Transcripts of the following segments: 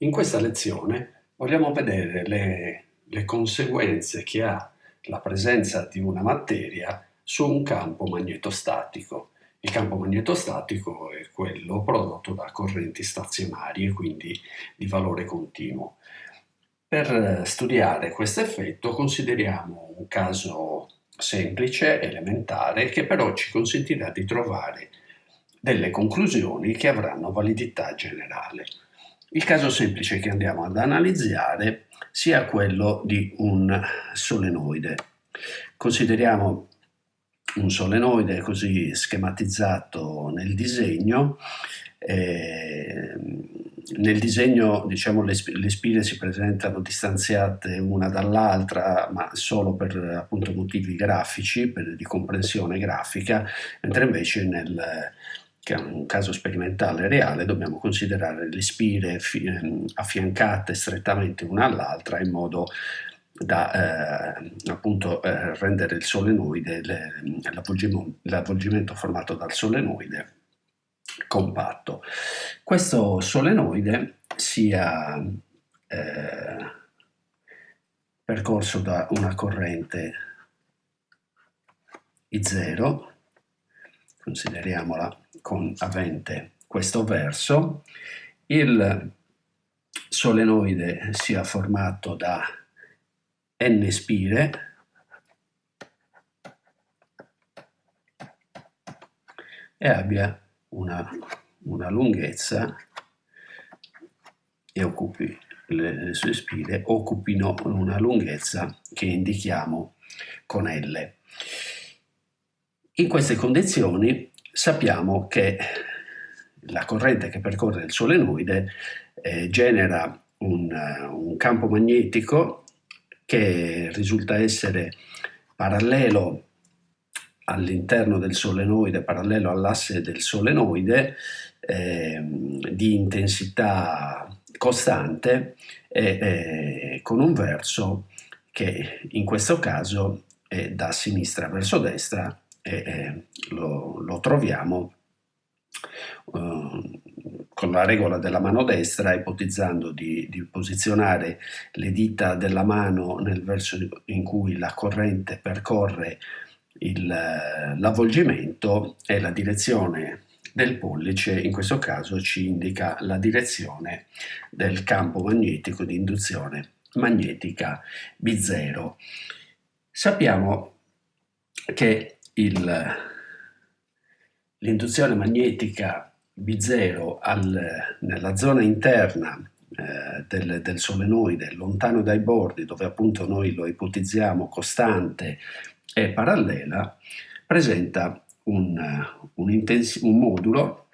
In questa lezione vogliamo vedere le, le, conseguenze che ha la presenza di una materia su un campo magnetostatico. Il campo magnetostatico è quello prodotto da correnti stazionarie, quindi di valore continuo. Per studiare questo effetto consideriamo un caso semplice, elementare, che però ci consentirà di trovare delle conclusioni che avranno validità generale. Il caso semplice che andiamo ad analizzare sia quello di un solenoide. Consideriamo un solenoide così schematizzato nel disegno. Eh, nel disegno diciamo, le, le, spine si presentano distanziate una dall'altra, ma solo per appunto, motivi grafici, per, di comprensione grafica, mentre invece nel, che è un caso sperimentale reale, dobbiamo considerare le spire ehm, affiancate strettamente una all'altra in modo da eh, appunto eh, rendere il solenoide, l'avvolgimento formato dal solenoide compatto. Questo solenoide sia eh, percorso da una corrente I0, consideriamola con avente questo verso, il solenoide sia formato da n spire e abbia una, una lunghezza e occupi le, le, sue spire occupino una lunghezza che indichiamo con L. In queste condizioni sappiamo che la corrente che percorre il solenoide eh, genera un, un, campo magnetico che risulta essere parallelo all'interno del solenoide, parallelo all'asse del solenoide, eh, di intensità costante e eh, con un verso che in questo caso è da sinistra verso destra e eh, lo, lo, troviamo eh, con la regola della mano destra, ipotizzando di, di, posizionare le dita della mano nel verso in cui la corrente percorre l'avvolgimento e la direzione del pollice in questo caso ci indica la direzione del campo magnetico di induzione magnetica B0. Sappiamo che l'induzione magnetica B0 al, nella zona interna eh, del, del, solenoide, lontano dai bordi, dove appunto noi lo ipotizziamo costante e parallela, presenta un, un, un modulo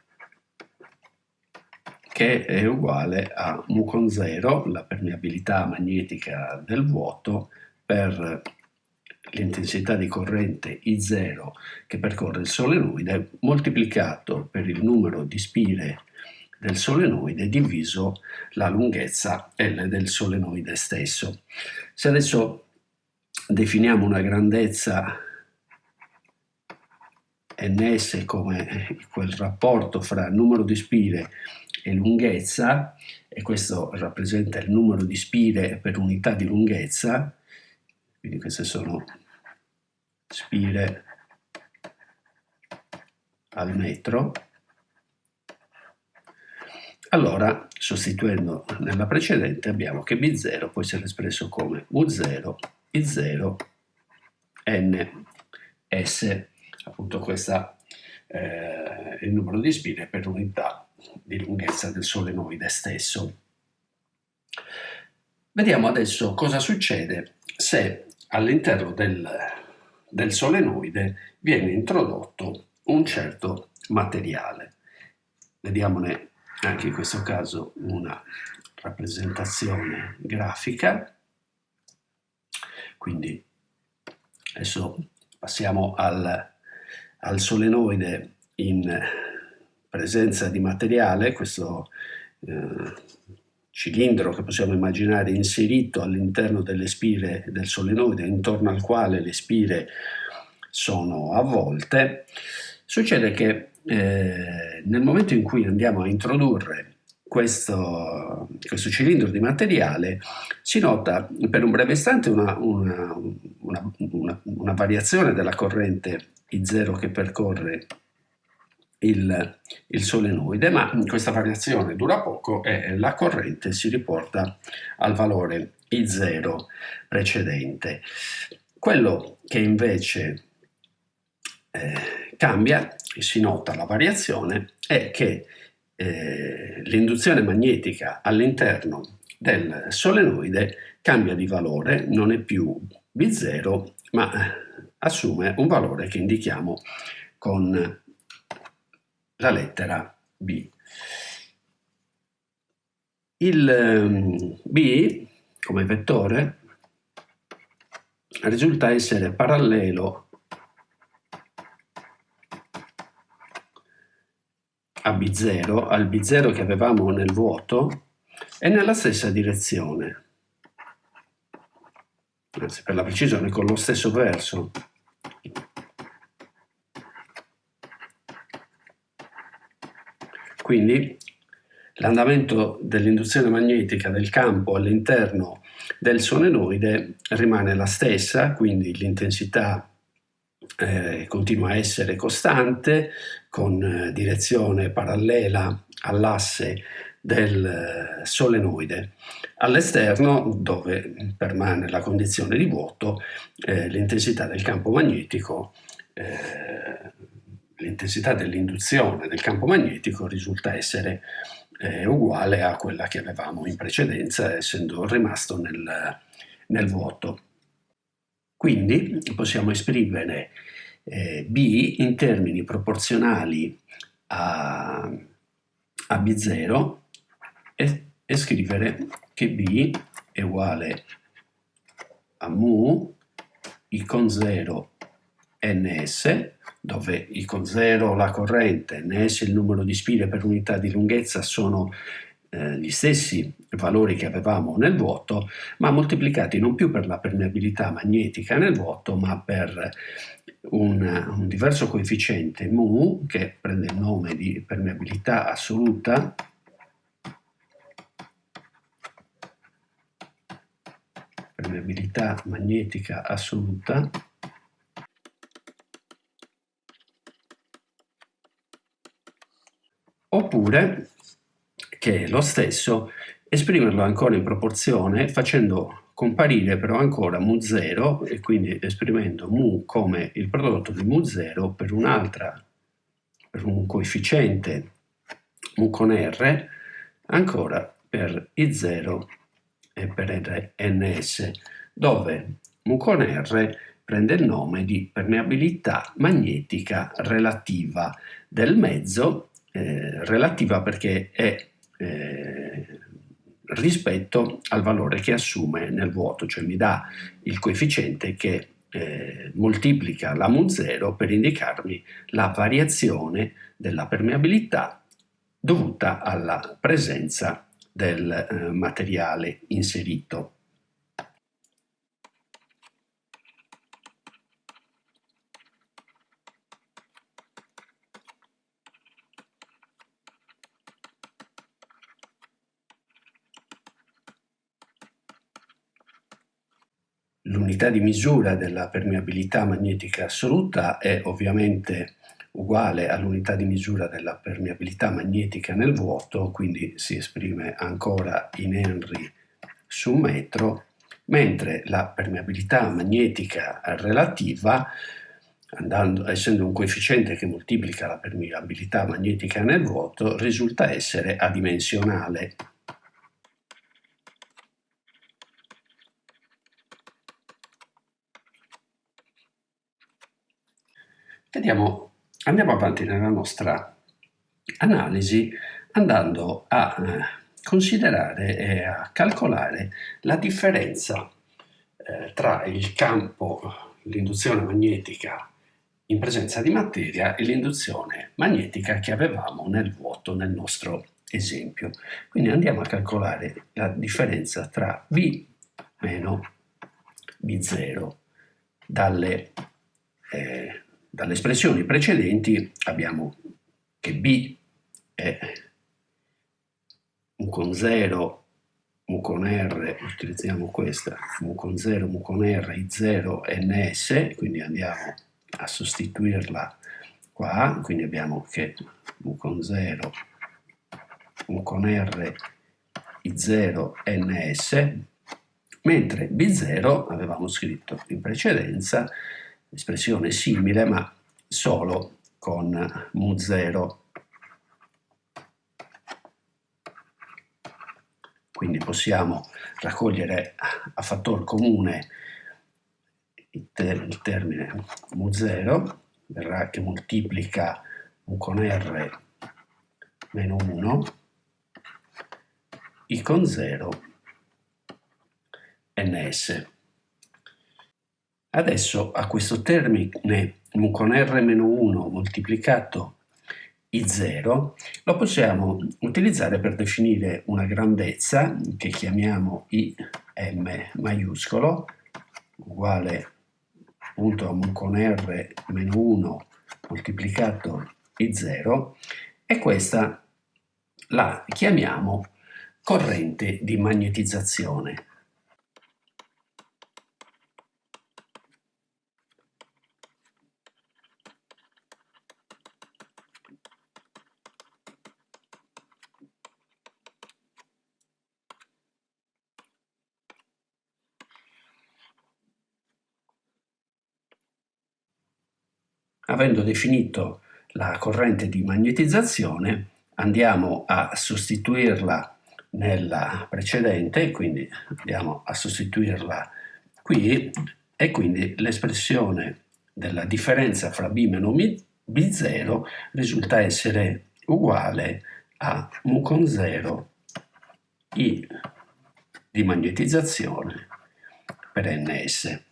che è uguale a mu con 0, la permeabilità magnetica del vuoto, per l'intensità di corrente I0 che percorre il solenoide moltiplicato per il numero di spire del solenoide diviso la lunghezza L del solenoide stesso. Se adesso definiamo una grandezza ns come quel rapporto fra numero di spire e lunghezza, e questo rappresenta il numero di spire per unità di lunghezza, quindi queste sono spire al metro, allora sostituendo nella precedente abbiamo che B0 può essere espresso come U0, I0, N, S, appunto questo eh, il numero di spine per unità di lunghezza del solenoide stesso. Vediamo adesso cosa succede se all'interno del, del solenoide viene introdotto un certo materiale. Vediamone anche in questo caso una rappresentazione grafica. Quindi adesso passiamo al, al solenoide in presenza di materiale, questo eh, cilindro che possiamo immaginare inserito all'interno delle spire del solenoide, intorno al quale le spire sono avvolte, succede che eh, nel momento in cui andiamo a introdurre questo, questo, cilindro di materiale si nota per un breve istante una, una, una, una variazione della corrente I0 che percorre il, il, solenoide, ma questa variazione dura poco e la corrente si riporta al valore I0 precedente. Quello che invece eh, cambia, si nota la variazione, è che eh, l'induzione magnetica all'interno del solenoide cambia di valore, non è più B0, ma assume un valore che indichiamo con la lettera B. Il ehm, B, come vettore, risulta essere parallelo a B0, al B0 che avevamo nel vuoto, e nella stessa direzione. Anzi, per la precisione, con lo stesso verso. Quindi l'andamento dell'induzione magnetica del campo all'interno del solenoide rimane la stessa, quindi l'intensità eh, continua a essere costante con eh, direzione parallela all'asse del eh, solenoide. All'esterno, dove permane la condizione di vuoto, eh, l'intensità del campo magnetico, l'intensità dell'induzione del campo magnetico risulta essere eh, uguale a quella che avevamo in precedenza, essendo rimasto nel, nel vuoto. Quindi possiamo esprimere eh, B in termini proporzionali a, a B0 e, e scrivere che B è uguale a mu I con 0 ns, dove I con 0 la corrente, ns il numero di spire per unità di lunghezza sono eh, gli stessi valori che avevamo nel vuoto, ma moltiplicati non più per la permeabilità magnetica nel vuoto, ma per un, un diverso coefficiente mu, che prende il nome di permeabilità assoluta, permeabilità magnetica assoluta, oppure che è lo stesso, esprimerlo ancora in proporzione facendo comparire però ancora mu0 e quindi esprimendo mu come il prodotto di mu0 per un'altra, per un coefficiente mu con r, ancora per i0 e per ns, dove mu con r prende il nome di permeabilità magnetica relativa del mezzo, eh, relativa perché è eh, rispetto al valore che assume nel vuoto, cioè mi dà il coefficiente che eh, moltiplica la mu0 per indicarmi la variazione della permeabilità dovuta alla presenza del eh, materiale inserito. L'unità di misura della permeabilità magnetica assoluta è ovviamente uguale all'unità di misura della permeabilità magnetica nel vuoto, quindi si esprime ancora in Henry su metro, mentre la permeabilità magnetica relativa, andando, essendo un coefficiente che moltiplica la permeabilità magnetica nel vuoto, risulta essere adimensionale. Vediamo, andiamo avanti nella nostra analisi andando a eh, considerare e a calcolare la differenza eh, tra il campo, l'induzione magnetica in presenza di materia e l'induzione magnetica che avevamo nel vuoto nel nostro esempio. Quindi andiamo a calcolare la differenza tra V meno B0 dalle eh, dalle espressioni precedenti abbiamo che B è mu con 0, mu con R, utilizziamo questa, mu con 0, mu con R, I0, NS, quindi andiamo a sostituirla qua, quindi abbiamo che mu con 0, mu con R, I0, NS, mentre B0 avevamo scritto in precedenza espressione simile ma solo con mu0 quindi possiamo raccogliere a fattor comune il, ter il termine mu0 verrà che moltiplica mu con r meno 1 i con 0 ns. Adesso a questo termine mu con r-1 moltiplicato i0 lo possiamo utilizzare per definire una grandezza che chiamiamo im maiuscolo uguale appunto a mu con r-1 moltiplicato i0 e questa la chiamiamo corrente di magnetizzazione. Avendo definito la corrente di magnetizzazione, andiamo a sostituirla nella precedente, quindi andiamo a sostituirla qui, e quindi l'espressione della differenza fra B meno B0 risulta essere uguale a mu con 0 I di magnetizzazione per ns.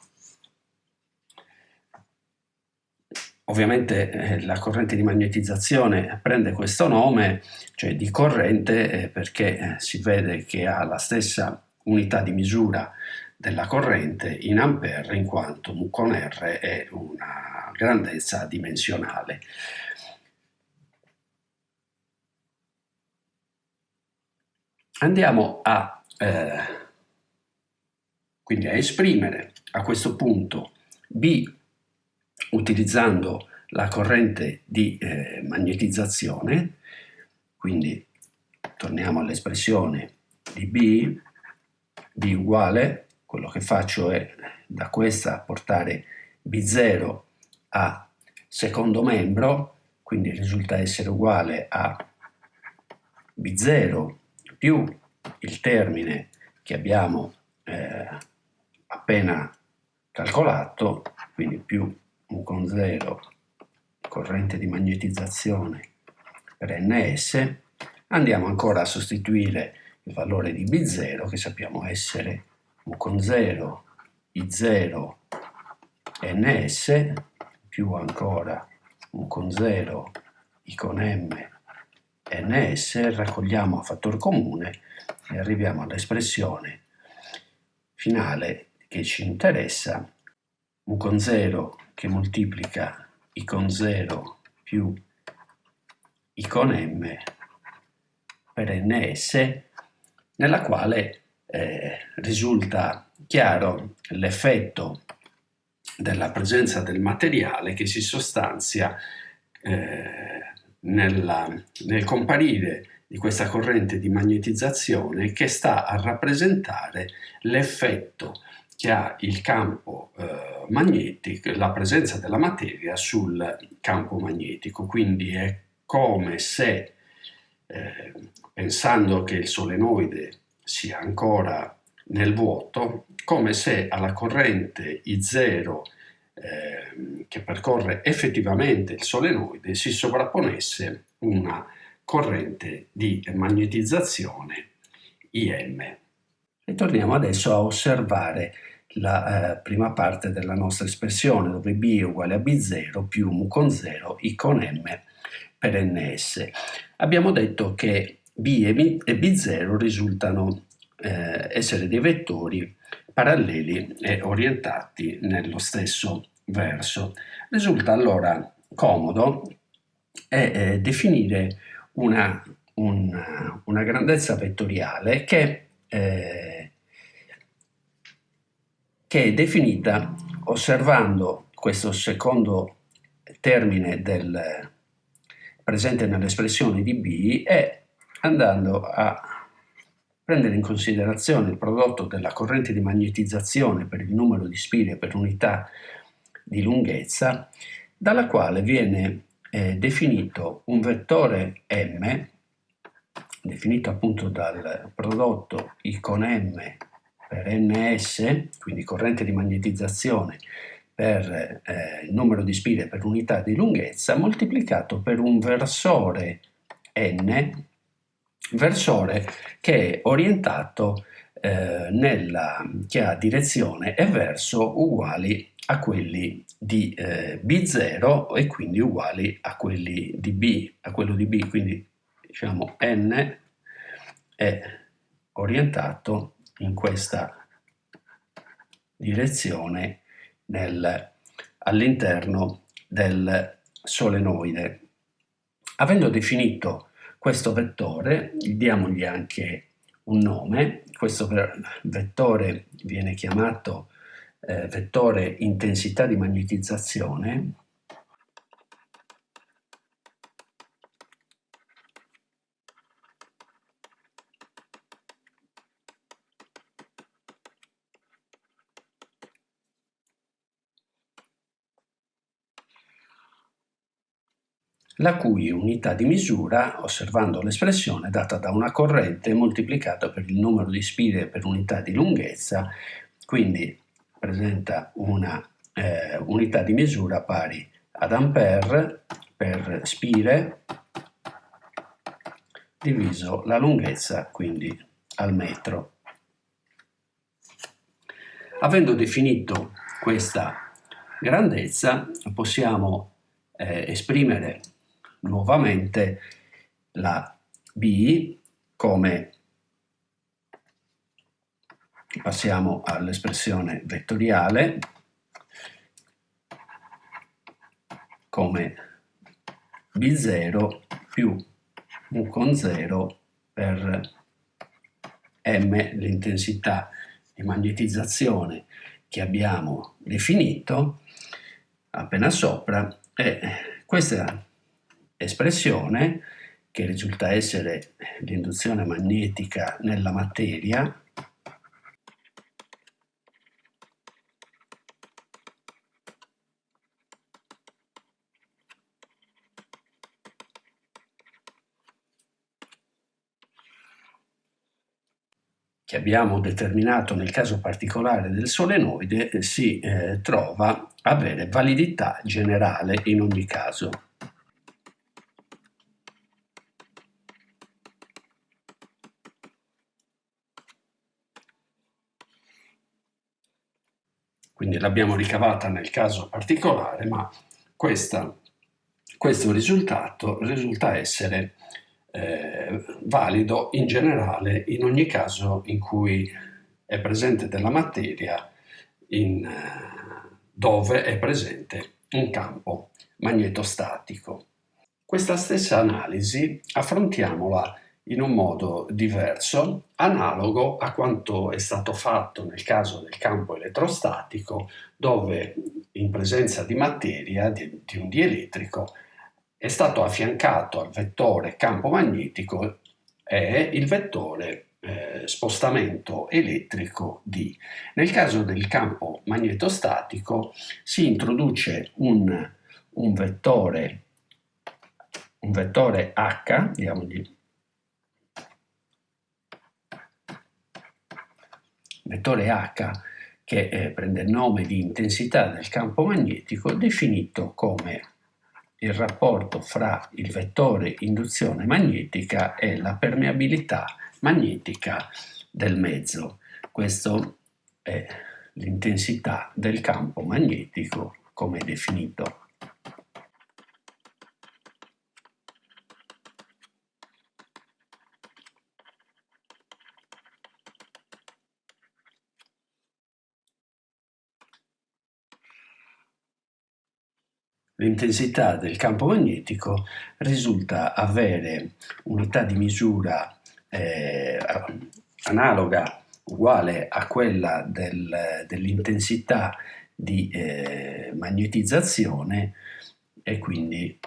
Ovviamente eh, la corrente di magnetizzazione prende questo nome, cioè di corrente, eh, perché eh, si vede che ha la stessa unità di misura della corrente in ampere, in quanto mu con R è una grandezza dimensionale. Andiamo a, eh, quindi a esprimere a questo punto B utilizzando la corrente di eh, magnetizzazione, quindi torniamo all'espressione di B, B uguale, quello che faccio è da questa portare B0 a secondo membro, quindi risulta essere uguale a B0 più il termine che abbiamo eh, appena calcolato, quindi più U con 0 corrente di magnetizzazione per ns, andiamo ancora a sostituire il valore di B0 che sappiamo essere U con 0 I0 ns più ancora U con 0 I con m ns, raccogliamo a fattor comune e arriviamo all'espressione finale che ci interessa. U con 0 che moltiplica i con 0 più i con m per ns, nella quale eh, risulta chiaro l'effetto della presenza del materiale che si sostanzia eh, nella, nel comparire di questa corrente di magnetizzazione che sta a rappresentare l'effetto che ha il campo eh, magnetico, la presenza della materia sul campo magnetico, quindi è come se, eh, pensando che il solenoide sia ancora nel vuoto, come se alla corrente I0 eh, che percorre effettivamente il solenoide si sovrapponesse una corrente di magnetizzazione IM. E torniamo adesso a osservare la eh, prima parte della nostra espressione, dove b è uguale a b0 più mu con 0 i con m per ns. Abbiamo detto che b e, b, e b0 risultano eh, essere dei vettori paralleli e orientati nello stesso verso. Risulta allora comodo è, eh, definire una un, una grandezza vettoriale che, eh, che è definita osservando questo secondo termine del, presente nell'espressione di B e andando a prendere in considerazione il prodotto della corrente di magnetizzazione per il numero di spire per unità di lunghezza, dalla quale viene eh, definito un vettore m, definito appunto dal prodotto I con m per ns, quindi corrente di magnetizzazione per eh, il numero di spire per unità di lunghezza, moltiplicato per un versore n, versore che è orientato eh, nella, che ha direzione e verso uguali a quelli di eh, B0 e quindi uguali a quelli di B, a quello di B, quindi diciamo n è orientato in questa direzione all'interno del solenoide. Avendo definito questo vettore, diamogli anche un nome, questo vettore viene chiamato eh, vettore intensità di magnetizzazione la cui unità di misura, osservando l'espressione, è data da una corrente moltiplicata per il numero di spire per unità di lunghezza, quindi presenta una eh, unità di misura pari ad ampere per spire diviso la lunghezza, quindi al metro. Avendo definito questa grandezza possiamo eh, esprimere nuovamente la B come passiamo all'espressione vettoriale come B0 più U con 0 per M l'intensità di magnetizzazione che abbiamo definito appena sopra e questa espressione che risulta essere l'induzione magnetica nella materia che abbiamo determinato nel caso particolare del solenoide eh, si eh, trova avere validità generale in ogni caso. Quindi l'abbiamo ricavata nel caso particolare, ma questa, questo risultato risulta essere eh, valido in generale in ogni caso in cui è presente della materia in, eh, dove è presente un campo magnetostatico. Questa stessa analisi affrontiamola in un modo diverso, analogo a quanto è stato fatto nel caso del campo elettrostatico, dove in presenza di materia, di, di un dielettrico, è stato affiancato al vettore campo magnetico è il vettore eh, spostamento elettrico D. Nel caso del campo magnetostatico si introduce un, un vettore un vettore H, diamogli vettore H che eh, prende il nome di intensità del campo magnetico definito come il rapporto fra il vettore induzione magnetica e la permeabilità magnetica del mezzo. Questo è l'intensità del campo magnetico come definito l'intensità del campo magnetico risulta avere unità di misura eh, analoga, uguale a quella del, dell'intensità di eh, magnetizzazione e quindi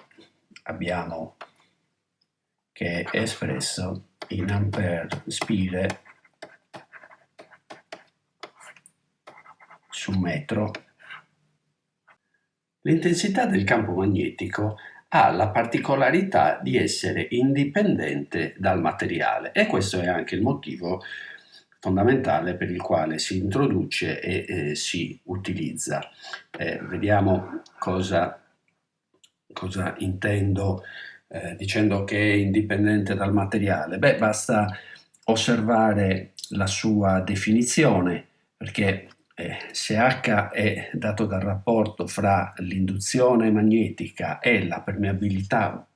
abbiamo che è espresso in ampere spire su metro. L'intensità del campo magnetico ha la particolarità di essere indipendente dal materiale e questo è anche il motivo fondamentale per il quale si introduce e eh, si utilizza. Eh, vediamo cosa, cosa intendo eh, dicendo che è indipendente dal materiale. Beh, basta osservare la sua definizione perché eh, se H è dato dal rapporto fra l'induzione magnetica e la permeabilità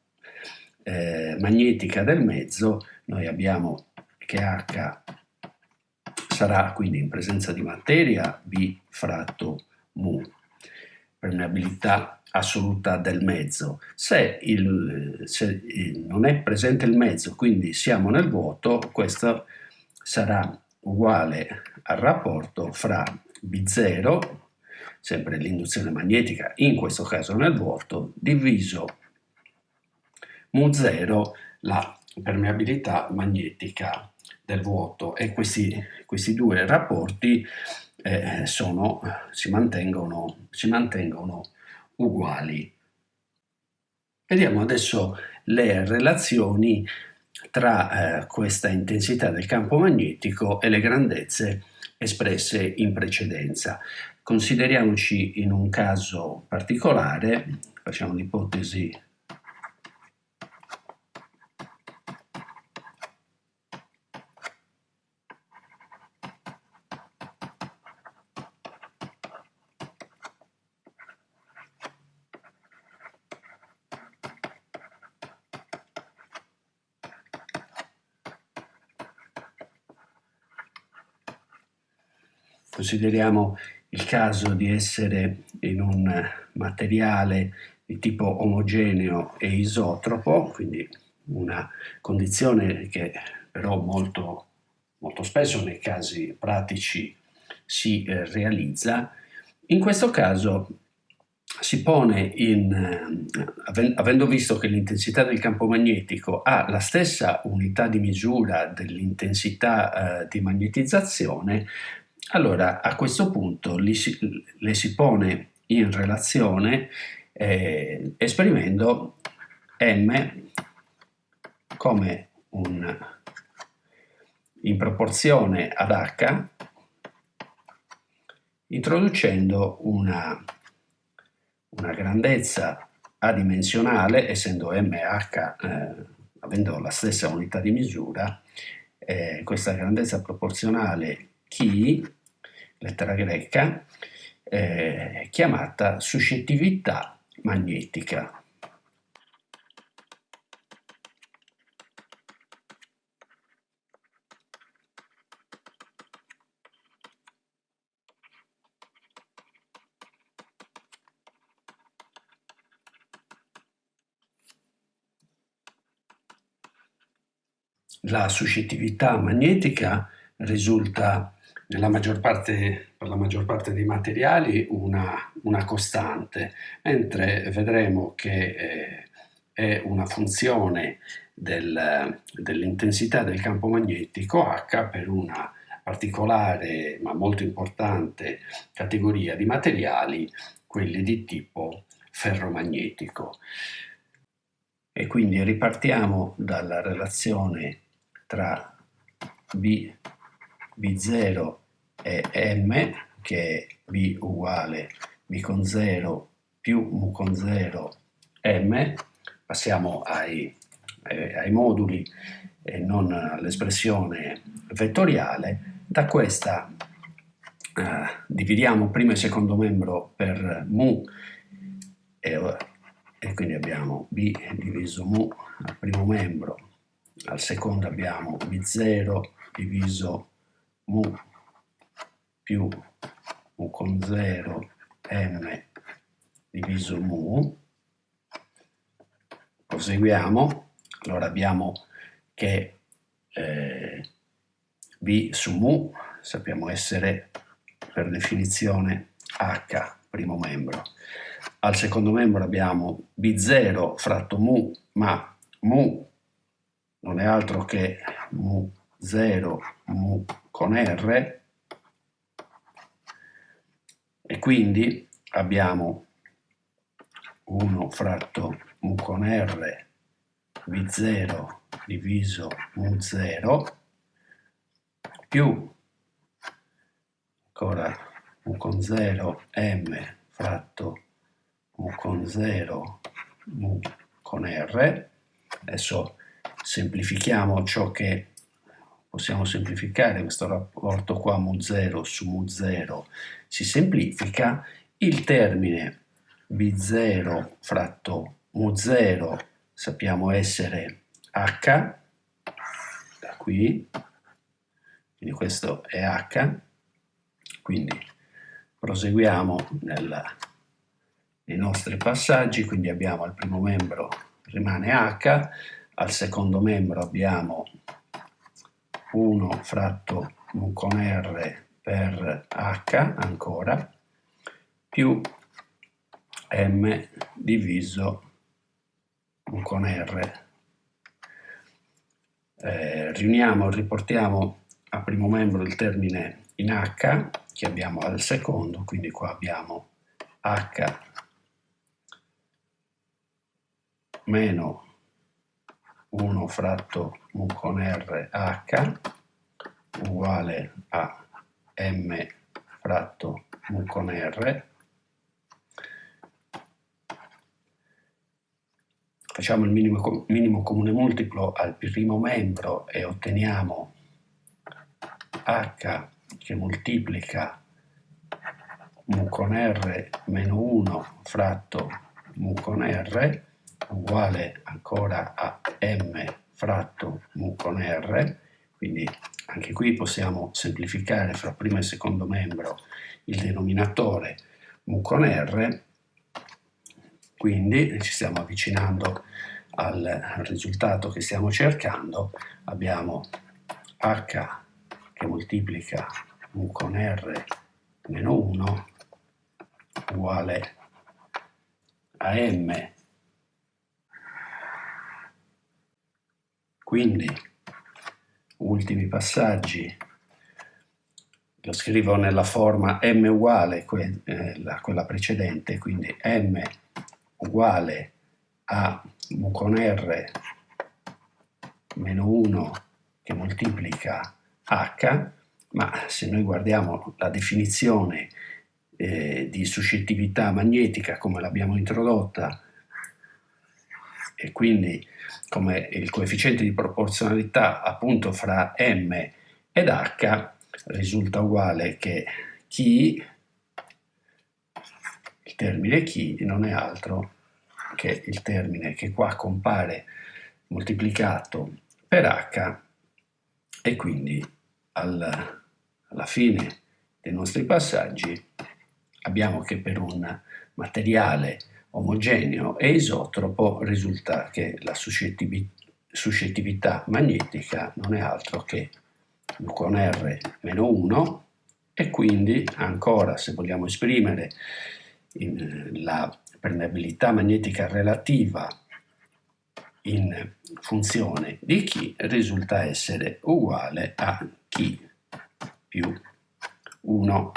eh, magnetica del mezzo, noi abbiamo che H sarà quindi in presenza di materia B fratto mu, permeabilità assoluta del mezzo. Se, il, se non è presente il mezzo, quindi siamo nel vuoto, questo sarà uguale al rapporto fra B0, sempre l'induzione magnetica, in questo caso nel vuoto, diviso mu0, la permeabilità magnetica del vuoto. E questi, questi due rapporti eh, sono, si, mantengono, si mantengono uguali. Vediamo adesso le relazioni tra eh, questa intensità del campo magnetico e le grandezze espresse in precedenza. Consideriamoci in un caso particolare, facciamo l'ipotesi Consideriamo il caso di essere in un materiale di tipo omogeneo e isotropo, quindi una condizione che però molto, molto spesso nei casi pratici si eh, realizza. In questo caso si pone in, eh, avendo visto che l'intensità del campo magnetico ha la stessa unità di misura dell'intensità eh, di magnetizzazione, allora, a questo punto si, le si pone in relazione eh, esprimendo m come un, in proporzione ad h, introducendo una, una grandezza adimensionale, essendo m e h eh, avendo la stessa unità di misura, eh, questa grandezza proporzionale chi lettera greca, eh, chiamata suscettività magnetica. La suscettività magnetica risulta maggior parte, per la maggior parte dei materiali una, una costante, mentre vedremo che eh, è una funzione del, dell'intensità del campo magnetico H per una particolare ma molto importante categoria di materiali, quelli di tipo ferromagnetico. E quindi ripartiamo dalla relazione tra B B0 è M, che è B uguale B con 0 più mu con 0 M, passiamo ai, ai, ai moduli e non all'espressione vettoriale, da questa eh, dividiamo primo e secondo membro per mu e, e quindi abbiamo B diviso mu al primo membro, al secondo abbiamo B0 diviso mu più mu con 0 m diviso mu proseguiamo, allora abbiamo che eh, B su mu sappiamo essere per definizione H, primo membro. Al secondo membro abbiamo B0 fratto mu, ma mu non è altro che mu 0 mu con R e quindi abbiamo 1 fratto mu con R V0 diviso mu0 più ancora mu con 0 m fratto mu con 0 mu con R. Adesso semplifichiamo ciò che possiamo semplificare, questo rapporto qua mu0 su mu0 si semplifica, il termine b0 fratto mu0 sappiamo essere h, da qui, quindi questo è h, quindi proseguiamo nella, nei nostri passaggi, quindi abbiamo al primo membro rimane h, al secondo membro abbiamo 1 fratto con r per h ancora, più m diviso con r. Eh, riuniamo, riportiamo a primo membro il termine in h che abbiamo al secondo, quindi qua abbiamo h meno 1 fratto mu con r h uguale a m fratto mu con r. Facciamo il minimo, minimo comune multiplo al primo membro e otteniamo h che moltiplica mu con r meno 1 fratto mu con r uguale ancora a m fratto mu con r, quindi anche qui possiamo semplificare fra primo e secondo membro il denominatore mu con r, quindi ci stiamo avvicinando al risultato che stiamo cercando, abbiamo h che moltiplica mu con r meno 1 uguale a m Quindi, ultimi passaggi, lo scrivo nella forma m uguale eh, a quella precedente, quindi m uguale a mu con r meno 1 che moltiplica h, ma se noi guardiamo la definizione eh, di suscettività magnetica come l'abbiamo introdotta e quindi come il coefficiente di proporzionalità appunto fra m ed h risulta uguale che chi, il termine chi non è altro che il termine che qua compare moltiplicato per h e quindi al, alla fine dei nostri passaggi abbiamo che per un materiale omogeneo e isotropo risulta che la suscettività magnetica non è altro che con R meno 1 e quindi ancora se vogliamo esprimere la permeabilità magnetica relativa in funzione di chi risulta essere uguale a chi più 1